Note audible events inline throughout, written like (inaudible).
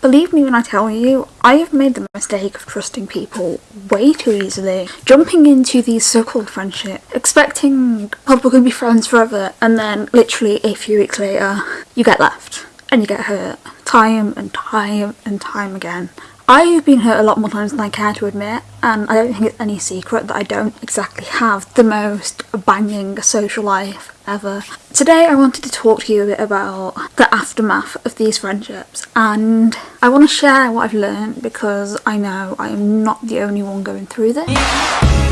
Believe me when I tell you, I have made the mistake of trusting people way too easily, jumping into these so-called friendships, expecting, oh, we're going to be friends forever, and then literally a few weeks later, you get left and you get hurt time and time and time again. I've been hurt a lot more times than I care to admit and I don't think it's any secret that I don't exactly have the most banging social life ever. Today I wanted to talk to you a bit about the aftermath of these friendships and I want to share what I've learned because I know I am not the only one going through this.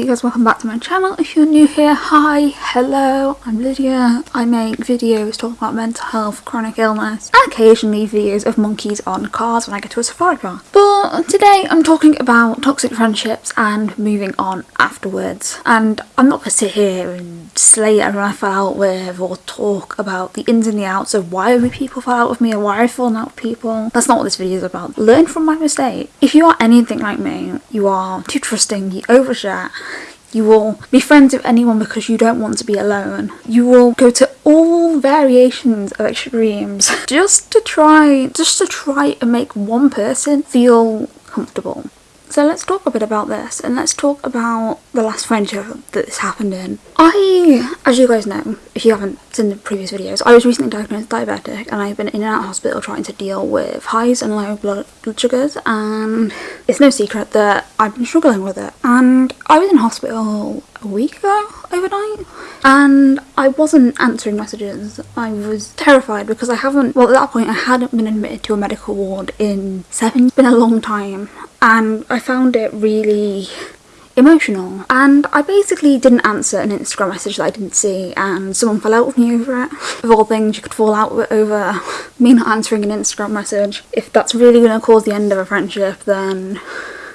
You guys, welcome back to my channel. If you're new here, hi, hello, I'm Lydia. I make videos talking about mental health, chronic illness, and occasionally videos of monkeys on cars when I get to a safari park. But today I'm talking about toxic friendships and moving on afterwards. And I'm not to sit here and slay everyone I fell out with or talk about the ins and the outs of why people fell out with me or why I've fallen out with people. That's not what this video is about. Learn from my mistake. If you are anything like me, you are too trusting, you overshare, you will be friends with anyone because you don't want to be alone. You will go to all variations of extremes (laughs) just to try, just to try and make one person feel comfortable. So let's talk a bit about this and let's talk about the last friendship that this happened in. I, as you guys know, if you haven't seen the previous videos, I was recently diagnosed diabetic and I've been in and out of hospital trying to deal with highs and low blood sugars and it's no secret that I've been struggling with it. And I was in hospital a week ago overnight and I wasn't answering messages. I was terrified because I haven't, well at that point I hadn't been admitted to a medical ward in seven, it's been a long time and I found it really emotional and I basically didn't answer an Instagram message that I didn't see and someone fell out with me over it. Of all things you could fall out over (laughs) me not answering an Instagram message. If that's really going to cause the end of a friendship then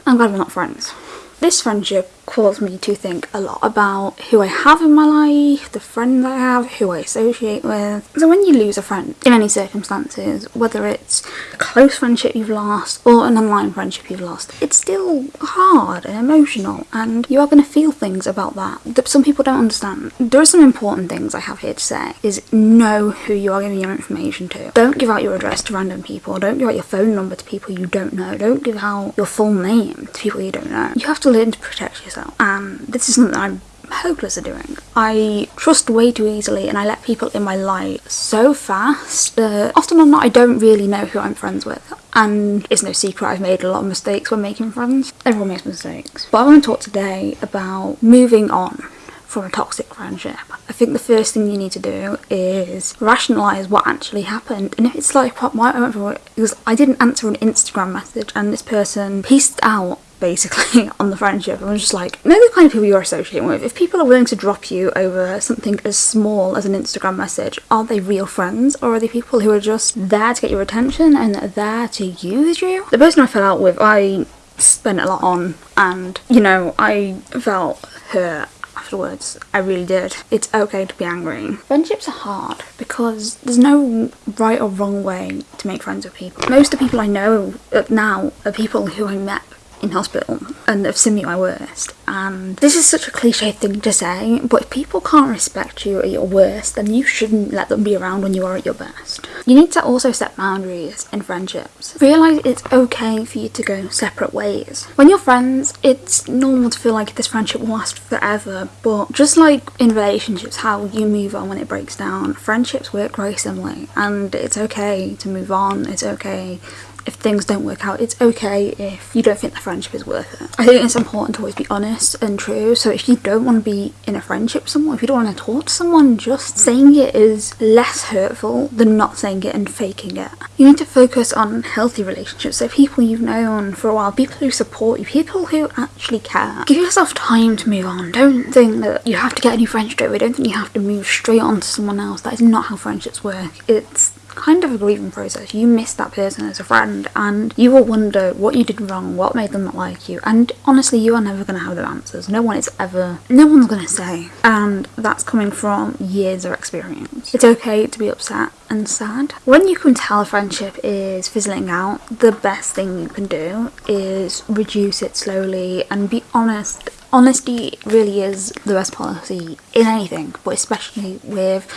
I'm glad we're not friends. This friendship caused me to think a lot about who I have in my life, the friends I have, who I associate with. So when you lose a friend in any circumstances, whether it's a close friendship you've lost or an online friendship you've lost, it's still hard and emotional and you are going to feel things about that that some people don't understand. There are some important things I have here to say is know who you are giving your information to. Don't give out your address to random people. Don't give out your phone number to people you don't know. Don't give out your full name to people you don't know. You have to learn to protect yourself and um, this is something I'm hopeless at doing. I trust way too easily and I let people in my life so fast that often or not I don't really know who I'm friends with and it's no secret I've made a lot of mistakes when making friends. Everyone makes mistakes. But I want to talk today about moving on from a toxic friendship. I think the first thing you need to do is rationalise what actually happened and if it's like what I went for it because I didn't answer an Instagram message and this person pieced out basically (laughs) on the friendship. I was just like, know the kind of people you're associating with. If people are willing to drop you over something as small as an Instagram message, are they real friends or are they people who are just there to get your attention and there to use you? The person I fell out with, I spent a lot on and, you know, I felt hurt afterwards. I really did. It's okay to be angry. Friendships are hard because there's no right or wrong way to make friends with people. Most of the people I know uh, now are people who I met in hospital and have seen me at my worst and this is such a cliche thing to say but if people can't respect you at your worst then you shouldn't let them be around when you are at your best. You need to also set boundaries in friendships. Realise it's okay for you to go separate ways. When you're friends it's normal to feel like this friendship will last forever but just like in relationships how you move on when it breaks down friendships work very similarly and it's okay to move on it's okay if things don't work out, it's okay if you don't think the friendship is worth it. I think it's important to always be honest and true. So if you don't want to be in a friendship someone, if you don't want to talk to someone, just saying it is less hurtful than not saying it and faking it. You need to focus on healthy relationships. So people you've known for a while, people who support you, people who actually care. Give yourself time to move on. Don't think that you have to get a new friend straight away. Don't think you have to move straight on to someone else. That is not how friendships work. It's kind of a grieving process. You miss that person as a friend and you will wonder what you did wrong, what made them not like you. And honestly, you are never going to have the answers. No one is ever, no one's going to say. And that's coming from years of experience. It's okay to be upset and sad. When you can tell a friendship is fizzling out, the best thing you can do is reduce it slowly and be honest honesty really is the best policy in anything, but especially with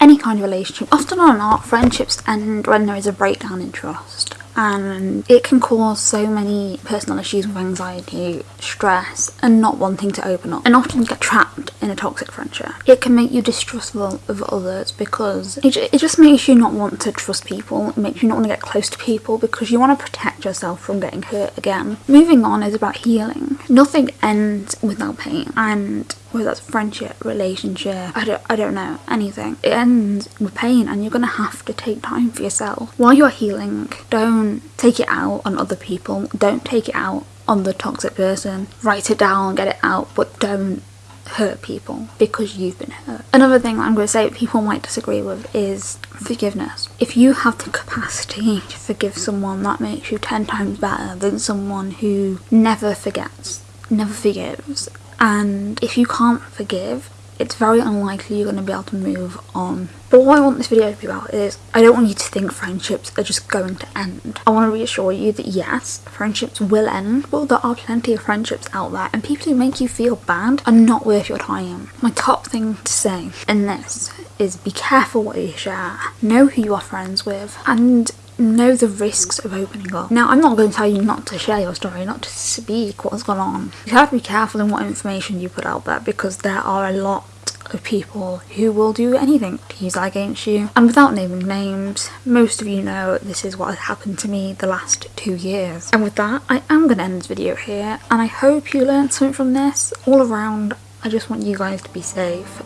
any kind of relationship. Often or not, friendships end when there is a breakdown in trust and it can cause so many personal issues with anxiety, stress, and not wanting to open up, and often get trapped in a toxic friendship. It can make you distrustful of others because it, it just makes you not want to trust people, it makes you not want to get close to people because you want to protect yourself from getting hurt again. Moving on is about healing. Nothing ends without pain, and whether that's friendship, relationship, I don't, I don't know, anything. It ends with pain and you're to have to take time for yourself. While you're healing, don't take it out on other people. Don't take it out on the toxic person. Write it down, get it out, but don't hurt people because you've been hurt. Another thing I'm going to say people might disagree with is forgiveness. If you have the capacity to forgive someone, that makes you 10 times better than someone who never forgets, never forgives, and if you can't forgive it's very unlikely you're going to be able to move on. But what I want this video to be about is I don't want you to think friendships are just going to end. I want to reassure you that yes, friendships will end, but there are plenty of friendships out there and people who make you feel bad are not worth your time. My top thing to say in this is be careful what you share, know who you are friends with, and know the risks of opening up. Now, I'm not going to tell you not to share your story, not to speak what's gone on. You have to be careful in what information you put out there because there are a lot of people who will do anything to use that against you. And without naming names, most of you know this is what has happened to me the last two years. And with that, I am going to end this video here, and I hope you learned something from this. All around, I just want you guys to be safe